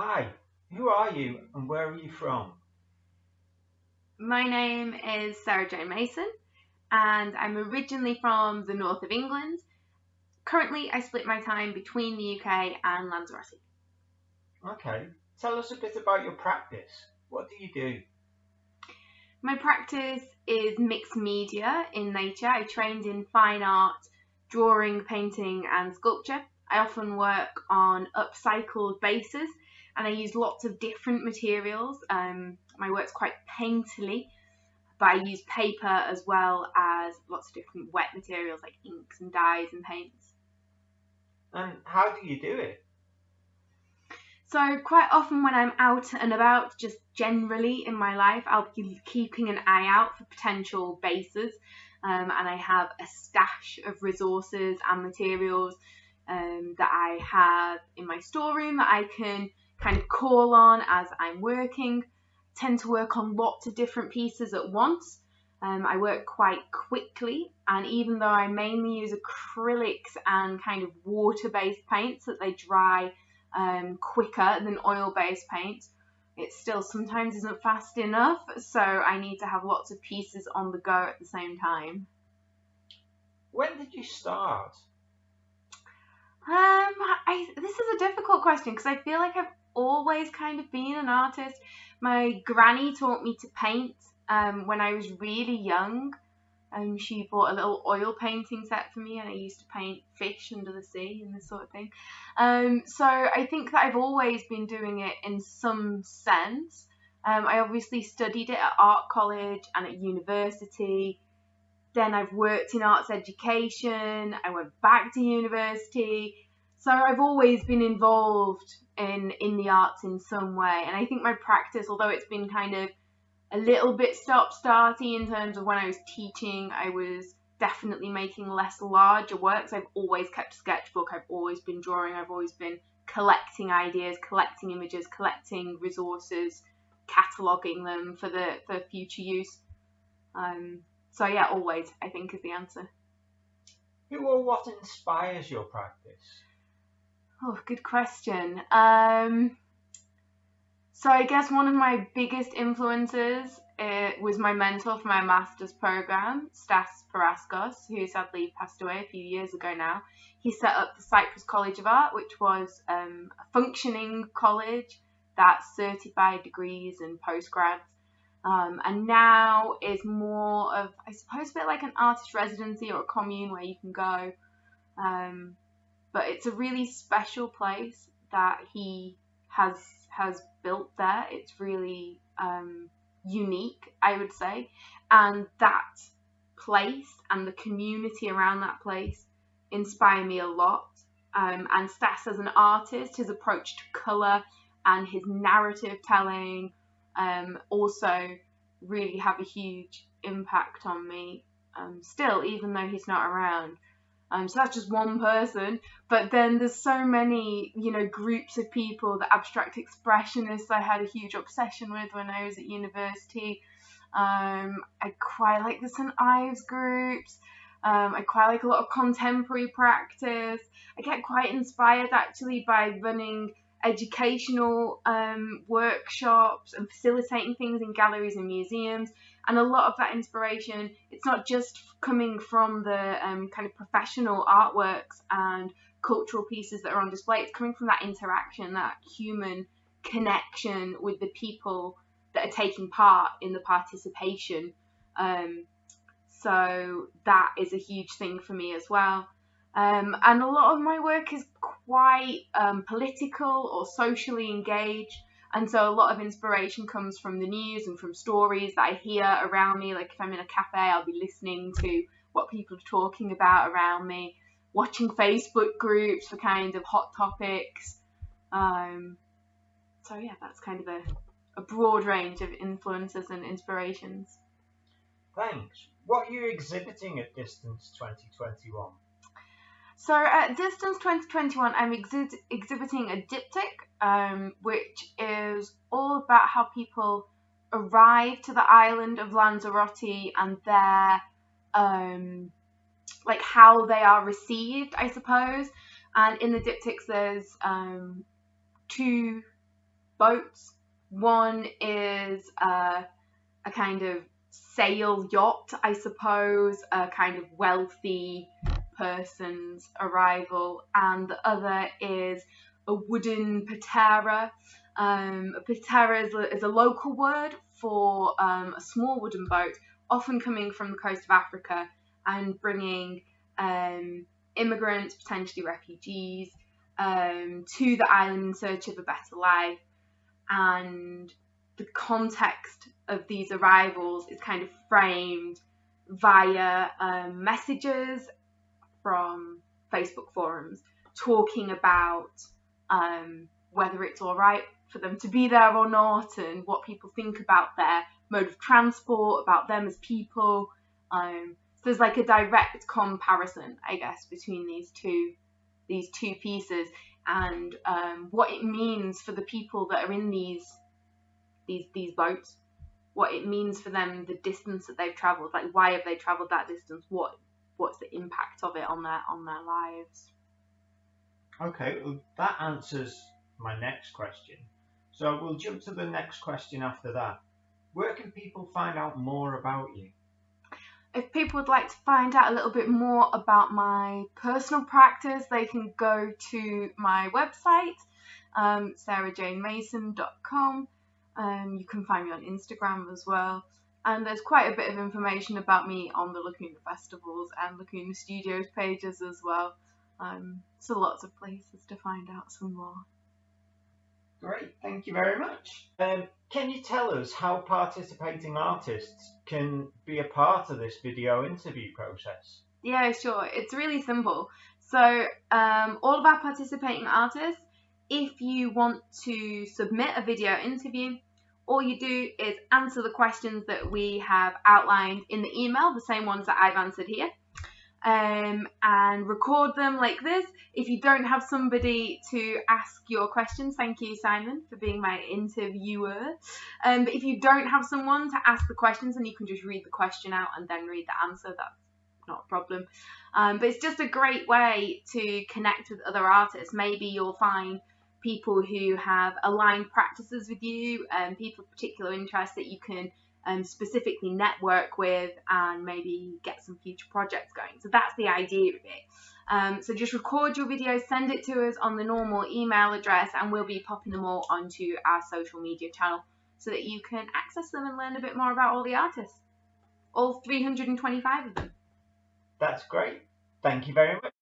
Hi, who are you and where are you from? My name is Sarah Jane Mason and I'm originally from the north of England. Currently, I split my time between the UK and Lanzarote. Okay, tell us a bit about your practice. What do you do? My practice is mixed media in nature. I trained in fine art, drawing, painting, and sculpture. I often work on upcycled bases and I use lots of different materials. Um, my work's quite painterly, but I use paper as well as lots of different wet materials like inks and dyes and paints. And how do you do it? So quite often when I'm out and about, just generally in my life, I'll be keeping an eye out for potential bases. Um, and I have a stash of resources and materials um, that I have in my storeroom that I can kind of call on as I'm working. I tend to work on lots of different pieces at once. Um, I work quite quickly, and even though I mainly use acrylics and kind of water based paints that they dry um, quicker than oil based paints, it still sometimes isn't fast enough, so I need to have lots of pieces on the go at the same time. When did you start? Um, I, this is a difficult question because I feel like I've always kind of been an artist. My granny taught me to paint um, when I was really young. Um, she bought a little oil painting set for me, and I used to paint fish under the sea and this sort of thing. Um, so I think that I've always been doing it in some sense. Um, I obviously studied it at art college and at university. Then I've worked in arts education. I went back to university. So I've always been involved in in the arts in some way. And I think my practice, although it's been kind of a little bit stop starty in terms of when I was teaching, I was definitely making less larger works. I've always kept a sketchbook, I've always been drawing, I've always been collecting ideas, collecting images, collecting resources, cataloguing them for the for future use. Um, so yeah, always I think is the answer. Who or what inspires your practice? Oh, good question. Um, so I guess one of my biggest influences uh, was my mentor for my master's program, Stass Paraskos, who sadly passed away a few years ago now. He set up the Cyprus College of Art, which was um, a functioning college that certified degrees and postgrads. Um, and now is more of, I suppose, a bit like an artist residency or a commune where you can go. Um, but it's a really special place that he has has built there. It's really um, unique, I would say, and that place and the community around that place inspire me a lot. Um, and Stass, as an artist, his approach to colour and his narrative telling um, also really have a huge impact on me. Um, still, even though he's not around. Um, so that's just one person. But then there's so many, you know, groups of people. The abstract expressionists I had a huge obsession with when I was at university. Um, I quite like the St Ives groups. Um, I quite like a lot of contemporary practice. I get quite inspired actually by running educational um, workshops and facilitating things in galleries and museums. And a lot of that inspiration, it's not just coming from the um, kind of professional artworks and cultural pieces that are on display, it's coming from that interaction, that human connection with the people that are taking part in the participation. Um, so that is a huge thing for me as well. Um, and a lot of my work is quite um, political or socially engaged. And so a lot of inspiration comes from the news and from stories that I hear around me. Like if I'm in a cafe, I'll be listening to what people are talking about around me, watching Facebook groups for kind of hot topics. Um, so yeah, that's kind of a, a broad range of influences and inspirations. Thanks. What are you exhibiting at Distance 2021? So at Distance 2021, I'm exhi- exhibiting a diptych, um, which is all about how people arrive to the island of Lanzarote and their, um, like how they are received, I suppose. And in the diptychs, there's um, two boats. One is a kind of sail yacht, I suppose, a kind of wealthy person's arrival, and the other is a wooden patera. Um, a patera is a, is a local word for um, a small wooden boat, often coming from the coast of Africa and bringing um, immigrants, potentially refugees, um, to the island in search of a better life. And the context of these arrivals is kind of framed via um, messages from Facebook forums talking about um, whether it's all right for them to be there or not and what people think about their mode of transport, about them as people. Um, so there's like a direct comparison, I guess, between these two these two pieces and um, what it means for the people that are in these these these boats, what it means for them, the distance that they've travelled, like why have they travelled that distance, what what's the impact of it on their on their lives. Okay, well, that answers my next question. So we'll jump to the next question after that. Where can people find out more about you? If people would like to find out a little bit more about my personal practice, they can go to my website, um, sarahjanemason.com. Um, you can find me on Instagram as well. And there's quite a bit of information about me on the Lacuna Festivals and Lacuna Studios pages as well. Um, so lots of places to find out some more. Great, thank you very much. Um, can you tell us how participating artists can be a part of this video interview process? Yeah, sure. It's really simple. So, um, all of our participating artists, if you want to submit a video interview, all you do is answer the questions that we have outlined in the email, the same ones that I've answered here um, and record them like this. If you don't have somebody to ask your questions, thank you, Simon, for being my interviewer. Um, but if you don't have someone to ask the questions, and you can just read the question out and then read the answer, that's not a problem. Um, but it's just a great way to connect with other artists. Maybe you'll find people who have aligned practices with you and people of particular interest that you can um, specifically network with and maybe get some future projects going. So that's the idea of it. Um, so just record your video, send it to us on the normal email address, and we'll be popping them all onto our social media channel so that you can access them and learn a bit more about all the artists. All 325 of them. That's great. Thank you very much.